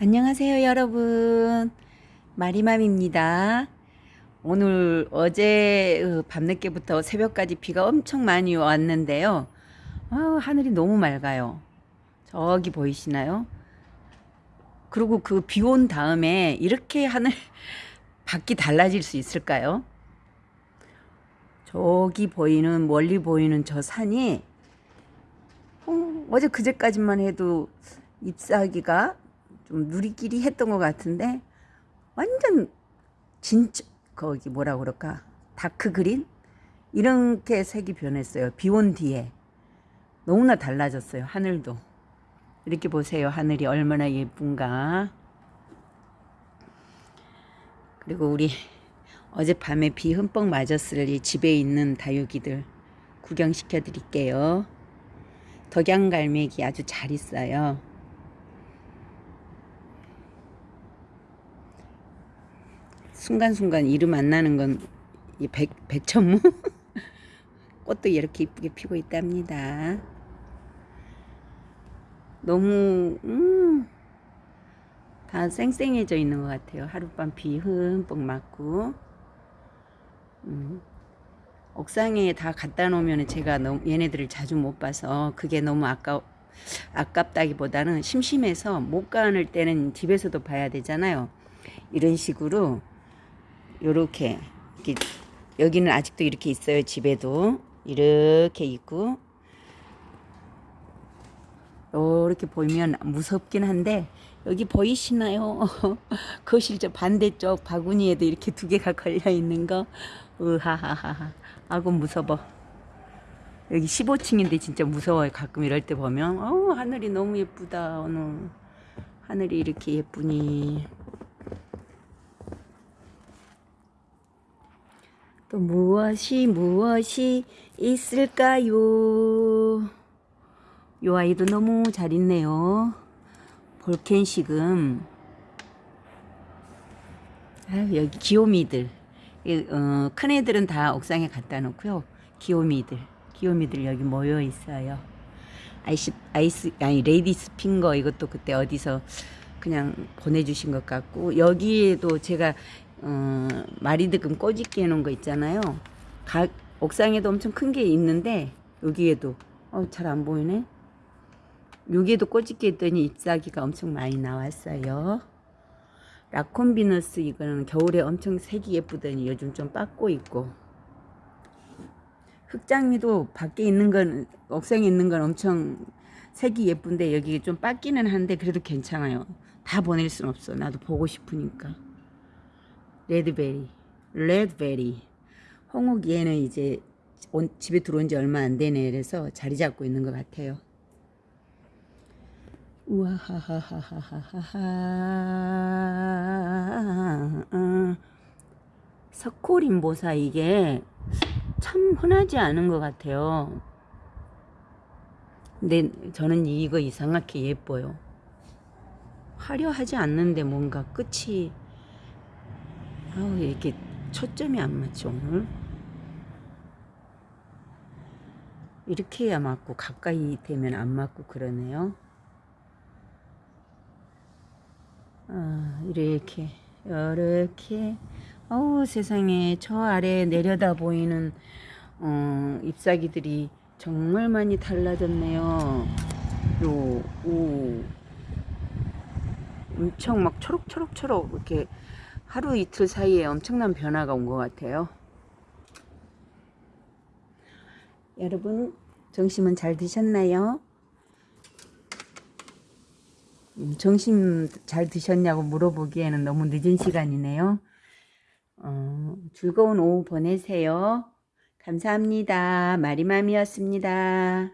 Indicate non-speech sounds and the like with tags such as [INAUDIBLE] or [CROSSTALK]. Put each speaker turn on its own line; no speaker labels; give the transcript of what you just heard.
안녕하세요 여러분. 마리맘입니다. 오늘 어제 어, 밤늦게부터 새벽까지 비가 엄청 많이 왔는데요. 아, 하늘이 너무 맑아요. 저기 보이시나요? 그리고 그 비 온 다음에 이렇게 하늘 [LAUGHS] 밖이 달라질 수 있을까요? 저기 보이는 멀리 보이는 저 산이 어, 어제 그제까지만 해도 잎사귀가 좀 누리끼리 했던 것 같은데 완전 진짜 거기 뭐라 그럴까? 다크 그린? 이렇게 색이 변했어요. 비 온 뒤에. 너무나 달라졌어요 하늘도. 이렇게 보세요 하늘이 얼마나 예쁜가. 그리고 우리 어젯밤에 비 흠뻑 맞았을 이 집에 있는 다육이들 구경시켜 드릴게요. 덕양갈매기 아주 잘 있어요 순간순간 이름 안 나는 건 이 백, 백천무 [LAUGHS] 꽃도 이렇게 이쁘게 피고 있답니다. 너무 음, 다 쌩쌩해져 있는 것 같아요. 하룻밤 비 흠뻑 맞고 음, 옥상에 다 갖다 놓으면 제가 너무 얘네들을 자주 못 봐서 그게 너무 아까 아깝다기보다는 심심해서 못 가는 때는 집에서도 봐야 되잖아요. 이런 식으로 요렇게 이렇게 여기는 아직도 이렇게 있어요 집에도. 이렇게 있고. 이렇게 보이면 무섭긴 한데 여기 보이시나요? [LAUGHS] 거실 저 반대쪽 바구니에도 이렇게 두 개가 걸려 있는 거. 으하하하 아고 무서워. 여기 15층인데 진짜 무서워요 가끔 이럴 때 보면. 어 하늘이 너무 예쁘다 오늘. 하늘이 이렇게 예쁘니 또 무엇이 무엇이 있을까요? 요 아이도 너무 잘 있네요. 볼켄시금. 아 여기 귀요미들. 어, 큰 애들은 다 옥상에 갖다 놓고요. 귀요미들. 귀요미들 여기 모여 있어요. 아이스, 아이스, 아니, lady's finger 이것도 그때 어디서 그냥 보내주신 것 같고, 여기에도 제가 어, 마리드금 꼬집기 해놓은 거 있잖아요. 각 옥상에도 엄청 큰 게 있는데 여기에도 어, 잘 안 보이네. 여기에도 꼬집기 했더니 잎사귀가 엄청 많이 나왔어요. 라콘비너스 이거는 겨울에 엄청 색이 예쁘더니 요즘 좀 빠고 있고 흑장미도 밖에 있는 건 옥상에 있는 건 엄청 색이 예쁜데 여기 좀 빠기는 한데 그래도 괜찮아요. 다 보낼 순 없어. 나도 보고 싶으니까. 레드베리, 레드베리. 홍옥 얘는 이제 온, 집에 들어온 지 얼마 안 되네. 그래서 자리 잡고 있는 것 같아요. 우와하하하하하하. 석고림보사 이게 참 흔하지 않은 것 같아요. 근데 저는 이거 이상하게 예뻐요. 화려하지 않는데 뭔가 끝이 아우 이렇게 초점이 안 맞죠 오늘? 이렇게 해야 맞고 가까이 되면 안 맞고 그러네요. 아 이렇게 이렇게. 어우 세상에 저 아래 내려다 보이는 어, 잎사귀들이 정말 많이 달라졌네요. 요, 오, 엄청 막 초록초록초록 이렇게 하루 이틀 사이에 엄청난 변화가 온 것 같아요. 여러분 점심은 잘 드셨나요? 음, 점심 잘 드셨냐고 물어보기에는 너무 늦은 시간이네요. 어, 즐거운 오후 보내세요. 감사합니다. 마리맘이었습니다.